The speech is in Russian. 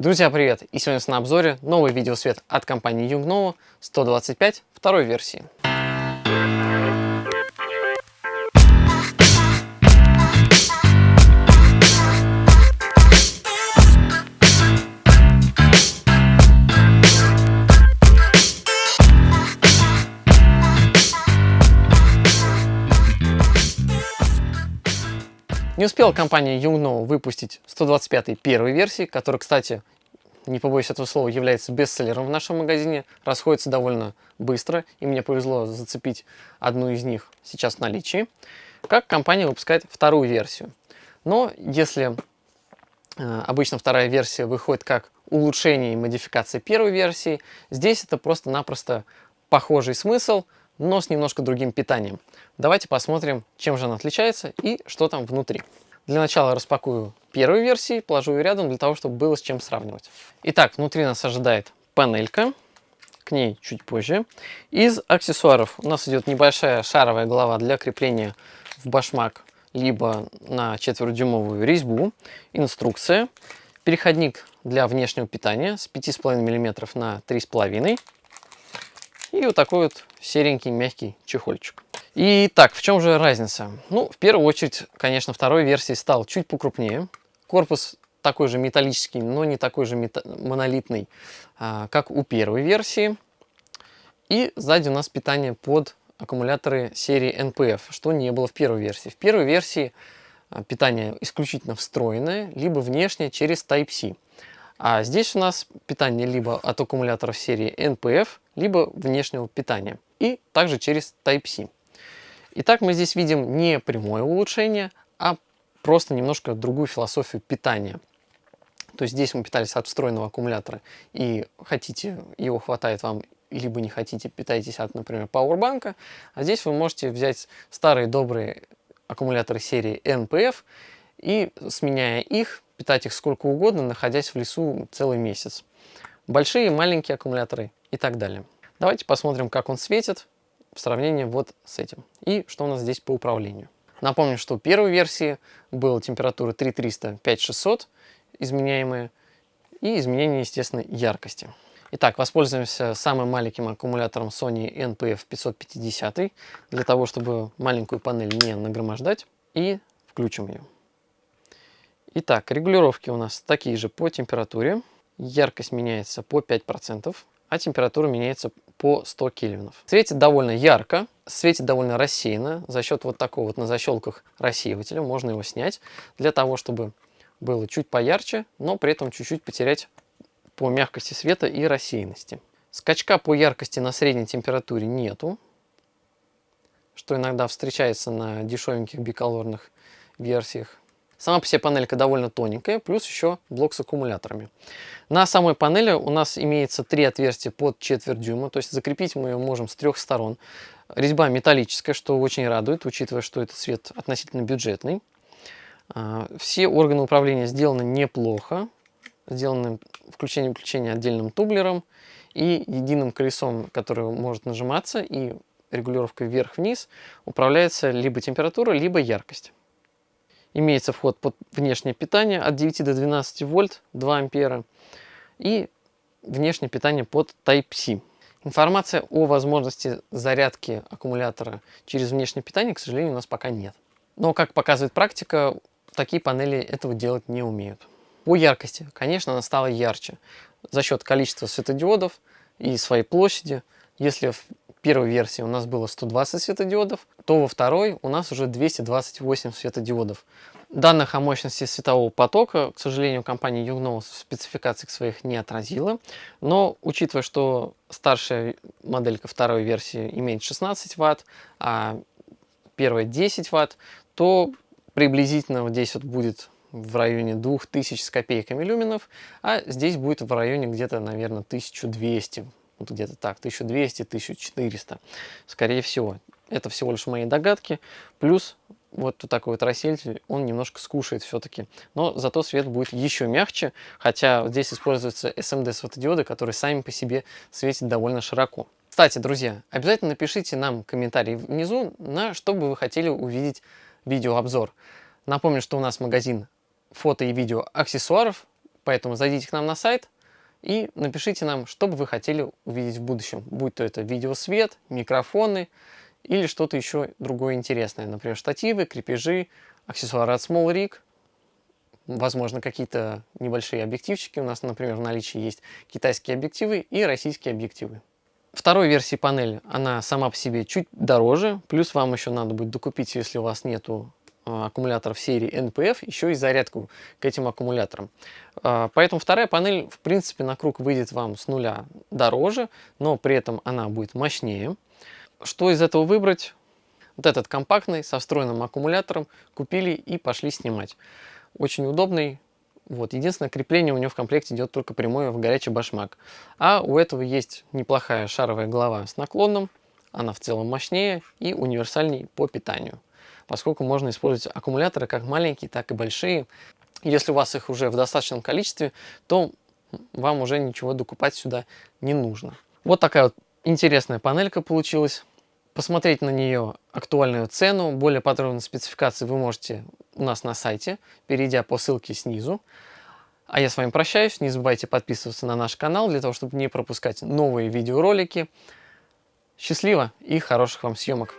Друзья, привет! И сегодня на обзоре новый видеосвет от компании Yungno 125 второй версии. Не успела компания Yungno выпустить 125 первой версии, которая, кстати, не побоюсь этого слова, является бестселлером в нашем магазине, расходится довольно быстро, и мне повезло зацепить одну из них сейчас в наличии, как компания выпускает вторую версию. Но если э, обычно вторая версия выходит как улучшение и модификация первой версии, здесь это просто-напросто похожий смысл, но с немножко другим питанием. Давайте посмотрим, чем же она отличается и что там внутри. Для начала распакую первую версию, положу ее рядом для того, чтобы было с чем сравнивать. Итак, внутри нас ожидает панелька, к ней чуть позже. Из аксессуаров у нас идет небольшая шаровая голова для крепления в башмак, либо на четверхдюймовую резьбу, инструкция, переходник для внешнего питания с 5,5 мм на 3,5 и вот такой вот серенький мягкий чехольчик. И так, в чем же разница? Ну, в первую очередь, конечно, второй версии стал чуть покрупнее. Корпус такой же металлический, но не такой же монолитный, а, как у первой версии. И сзади у нас питание под аккумуляторы серии NPF, что не было в первой версии. В первой версии а, питание исключительно встроенное, либо внешнее через Type-C. А здесь у нас питание либо от аккумуляторов серии NPF, либо внешнего питания. И также через Type-C. Итак, мы здесь видим не прямое улучшение, а просто немножко другую философию питания. То есть здесь мы питались от встроенного аккумулятора и хотите, его хватает вам, либо не хотите, питаетесь от, например, пауэрбанка. А здесь вы можете взять старые добрые аккумуляторы серии NPF и, сменяя их, питать их сколько угодно, находясь в лесу целый месяц. Большие, маленькие аккумуляторы и так далее. Давайте посмотрим, как он светит в сравнении вот с этим. И что у нас здесь по управлению. Напомню, что в первой версии была температура 3300-5600 изменяемые и изменение, естественно, яркости. Итак, воспользуемся самым маленьким аккумулятором Sony NPF 550 для того, чтобы маленькую панель не нагромождать. И включим ее. Итак, регулировки у нас такие же по температуре. Яркость меняется по 5% а температура меняется по 100 кельвинов. Светит довольно ярко, светит довольно рассеянно. За счет вот такого вот на защелках рассеивателя можно его снять для того, чтобы было чуть поярче, но при этом чуть-чуть потерять по мягкости света и рассеянности. Скачка по яркости на средней температуре нету, что иногда встречается на дешевеньких биколорных версиях. Сама по себе панелька довольно тоненькая, плюс еще блок с аккумуляторами. На самой панели у нас имеется три отверстия под четверть дюйма, то есть закрепить мы ее можем с трех сторон. Резьба металлическая, что очень радует, учитывая, что этот свет относительно бюджетный. А, все органы управления сделаны неплохо, сделаны включение-выключение отдельным тублером и единым колесом, которое может нажиматься и регулировкой вверх-вниз управляется либо температура, либо яркость. Имеется вход под внешнее питание от 9 до 12 вольт, 2 ампера. И внешнее питание под Type-C. Информация о возможности зарядки аккумулятора через внешнее питание, к сожалению, у нас пока нет. Но, как показывает практика, такие панели этого делать не умеют. По яркости, конечно, она стала ярче за счет количества светодиодов и своей площади. Если в первой версии у нас было 120 светодиодов, то во второй у нас уже 228 светодиодов. Данных о мощности светового потока, к сожалению, компания Yugno в спецификациях своих не отразила, но учитывая, что старшая моделька второй версии имеет 16 Вт, а первая 10 Вт, то приблизительно вот здесь вот будет в районе 2000 с копейками люменов, а здесь будет в районе где-то, наверное, 1200 вот где-то так, 1200-1400, скорее всего. Это всего лишь мои догадки, плюс вот такой вот рассеятель, он немножко скушает все-таки, но зато свет будет еще мягче, хотя здесь используются SMD светодиоды, которые сами по себе светят довольно широко. Кстати, друзья, обязательно напишите нам комментарий внизу, на что бы вы хотели увидеть видеообзор. Напомню, что у нас магазин фото и видео аксессуаров, Поэтому зайдите к нам на сайт и напишите нам, что бы вы хотели увидеть в будущем. Будь то это видеосвет, микрофоны или что-то еще другое интересное. Например, штативы, крепежи, аксессуары от Small Rig, возможно, какие-то небольшие объективчики. У нас, например, в наличии есть китайские объективы и российские объективы. Второй версии панели, она сама по себе чуть дороже, плюс вам еще надо будет докупить, если у вас нету аккумуляторов серии NPF, еще и зарядку к этим аккумуляторам. А, поэтому вторая панель, в принципе, на круг выйдет вам с нуля дороже, но при этом она будет мощнее. Что из этого выбрать? Вот этот компактный, со встроенным аккумулятором, купили и пошли снимать. Очень удобный, вот. Единственное, крепление у него в комплекте идет только прямое в горячий башмак. А у этого есть неплохая шаровая голова с наклоном. Она в целом мощнее и универсальней по питанию. Поскольку можно использовать аккумуляторы как маленькие, так и большие. Если у вас их уже в достаточном количестве, то вам уже ничего докупать сюда не нужно. Вот такая вот интересная панелька получилась. Посмотреть на нее актуальную цену, более подробные спецификации вы можете у нас на сайте, перейдя по ссылке снизу. А я с вами прощаюсь. Не забывайте подписываться на наш канал, для того, чтобы не пропускать новые видеоролики. Счастливо и хороших вам съемок!